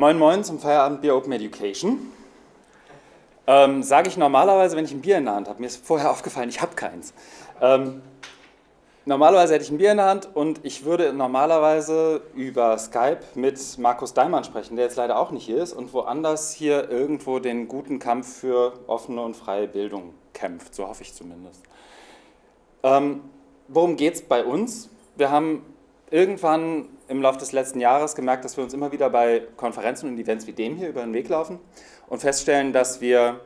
Moin Moin zum Feierabend Bier Open Education. Ähm, Sage ich normalerweise, wenn ich ein Bier in der Hand habe. Mir ist vorher aufgefallen, ich habe keins. Ähm, normalerweise hätte ich ein Bier in der Hand und ich würde normalerweise über Skype mit Markus Daimann sprechen, der jetzt leider auch nicht hier ist und woanders hier irgendwo den guten Kampf für offene und freie Bildung kämpft. So hoffe ich zumindest. Ähm, worum geht es bei uns? Wir haben irgendwann im Laufe des letzten Jahres gemerkt, dass wir uns immer wieder bei Konferenzen und Events wie dem hier über den Weg laufen und feststellen, dass wir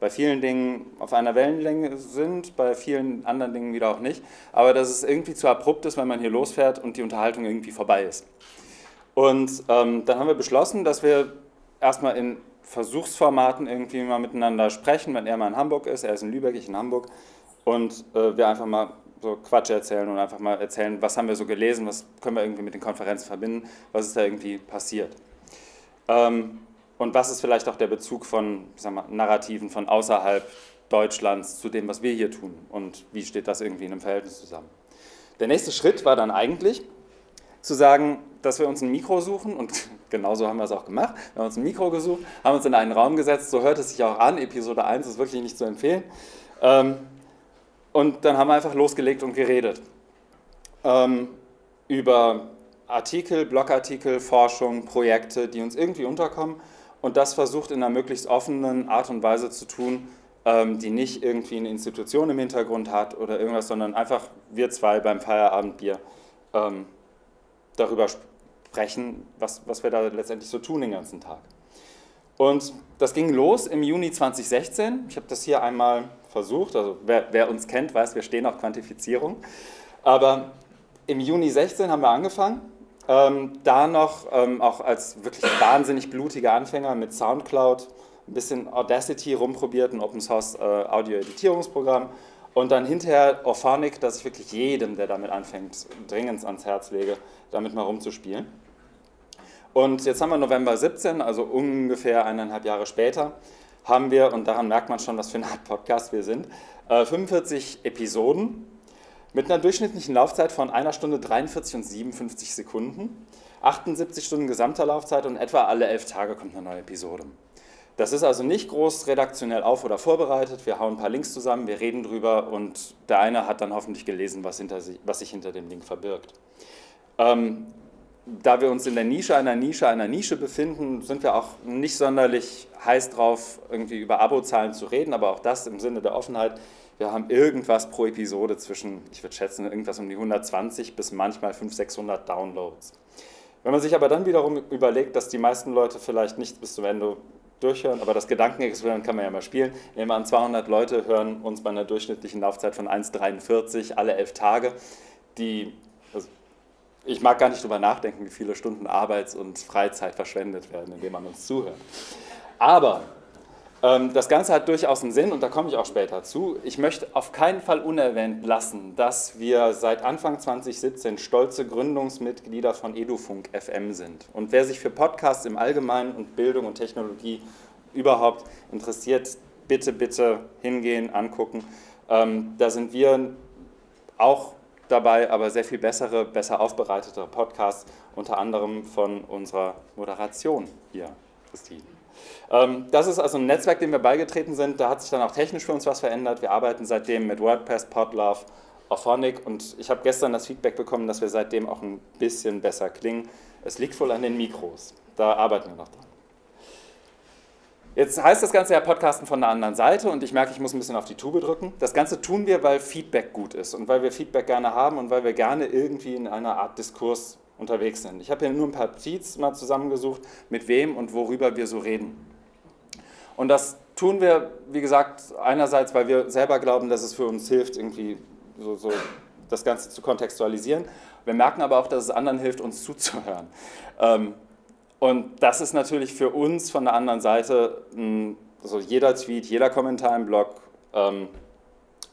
bei vielen Dingen auf einer Wellenlänge sind, bei vielen anderen Dingen wieder auch nicht, aber dass es irgendwie zu abrupt ist, wenn man hier losfährt und die Unterhaltung irgendwie vorbei ist. Und ähm, dann haben wir beschlossen, dass wir erstmal in Versuchsformaten irgendwie mal miteinander sprechen, wenn er mal in Hamburg ist, er ist in Lübeck, ich in Hamburg, und äh, wir einfach mal so Quatsch erzählen und einfach mal erzählen, was haben wir so gelesen, was können wir irgendwie mit den Konferenzen verbinden, was ist da irgendwie passiert. Ähm, und was ist vielleicht auch der Bezug von mal, Narrativen von außerhalb Deutschlands zu dem, was wir hier tun und wie steht das irgendwie in einem Verhältnis zusammen. Der nächste Schritt war dann eigentlich zu sagen, dass wir uns ein Mikro suchen und genauso haben wir es auch gemacht. Wir haben uns ein Mikro gesucht, haben uns in einen Raum gesetzt, so hört es sich auch an, Episode 1 ist wirklich nicht zu empfehlen. Ähm, und dann haben wir einfach losgelegt und geredet. Ähm, über Artikel, Blogartikel, Forschung, Projekte, die uns irgendwie unterkommen und das versucht in einer möglichst offenen Art und Weise zu tun, ähm, die nicht irgendwie eine Institution im Hintergrund hat oder irgendwas, sondern einfach wir zwei beim Feierabendbier ähm, darüber sprechen, was, was wir da letztendlich so tun den ganzen Tag. Und das ging los im Juni 2016. Ich habe das hier einmal versucht. Also wer, wer, uns kennt, weiß, wir stehen auf Quantifizierung. Aber im Juni 16 haben wir angefangen. Ähm, da noch ähm, auch als wirklich wahnsinnig blutiger Anfänger mit Soundcloud, ein bisschen Audacity rumprobiert, ein Open Source äh, Audio-Editierungsprogramm. Und dann hinterher Orphonic, das ich wirklich jedem, der damit anfängt, dringend ans Herz lege, damit mal rumzuspielen. Und jetzt haben wir November 17, also ungefähr eineinhalb Jahre später haben wir, und daran merkt man schon, was für eine Art Podcast wir sind, 45 äh, Episoden mit einer durchschnittlichen Laufzeit von einer Stunde 43 und 57 Sekunden, 78 Stunden gesamter Laufzeit und etwa alle elf Tage kommt eine neue Episode. Das ist also nicht groß redaktionell auf- oder vorbereitet. Wir hauen ein paar Links zusammen, wir reden drüber und der eine hat dann hoffentlich gelesen, was, hinter sich, was sich hinter dem Link verbirgt. Ähm, da wir uns in der Nische einer Nische einer Nische befinden, sind wir auch nicht sonderlich heiß drauf, irgendwie über Abozahlen zu reden, aber auch das im Sinne der Offenheit. Wir haben irgendwas pro Episode zwischen, ich würde schätzen, irgendwas um die 120 bis manchmal 500, 600 Downloads. Wenn man sich aber dann wiederum überlegt, dass die meisten Leute vielleicht nicht bis zum Ende durchhören, aber das Gedankenexperiment kann man ja mal spielen. Nehmen wir an, 200 Leute hören uns bei einer durchschnittlichen Laufzeit von 1,43 alle elf Tage. Die ich mag gar nicht drüber nachdenken, wie viele Stunden Arbeits- und Freizeit verschwendet werden, indem man uns zuhört. Aber ähm, das Ganze hat durchaus einen Sinn und da komme ich auch später zu. Ich möchte auf keinen Fall unerwähnt lassen, dass wir seit Anfang 2017 stolze Gründungsmitglieder von Edufunk FM sind. Und wer sich für Podcasts im Allgemeinen und Bildung und Technologie überhaupt interessiert, bitte, bitte hingehen, angucken. Ähm, da sind wir auch dabei, aber sehr viel bessere, besser aufbereitete Podcasts, unter anderem von unserer Moderation hier, Christine. Ähm, das ist also ein Netzwerk, dem wir beigetreten sind. Da hat sich dann auch technisch für uns was verändert. Wir arbeiten seitdem mit WordPress, Podlove, Auphonic und ich habe gestern das Feedback bekommen, dass wir seitdem auch ein bisschen besser klingen. Es liegt wohl an den Mikros. Da arbeiten wir noch dran. Jetzt heißt das Ganze ja Podcasten von der anderen Seite und ich merke, ich muss ein bisschen auf die Tube drücken. Das Ganze tun wir, weil Feedback gut ist und weil wir Feedback gerne haben und weil wir gerne irgendwie in einer Art Diskurs unterwegs sind. Ich habe hier nur ein paar Tweets mal zusammengesucht, mit wem und worüber wir so reden. Und das tun wir, wie gesagt, einerseits, weil wir selber glauben, dass es für uns hilft, irgendwie so, so das Ganze zu kontextualisieren. Wir merken aber auch, dass es anderen hilft, uns zuzuhören. Ähm, und das ist natürlich für uns von der anderen Seite, also jeder Tweet, jeder Kommentar im Blog, ähm,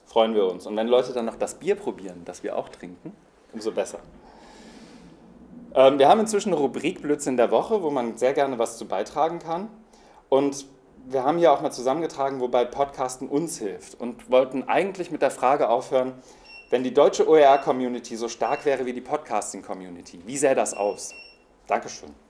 freuen wir uns. Und wenn Leute dann noch das Bier probieren, das wir auch trinken, umso besser. Ähm, wir haben inzwischen eine Rubrik Blödsinn der Woche, wo man sehr gerne was zu beitragen kann. Und wir haben hier auch mal zusammengetragen, wobei Podcasten uns hilft und wollten eigentlich mit der Frage aufhören, wenn die deutsche OER-Community so stark wäre wie die Podcasting-Community, wie sähe das aus? Dankeschön.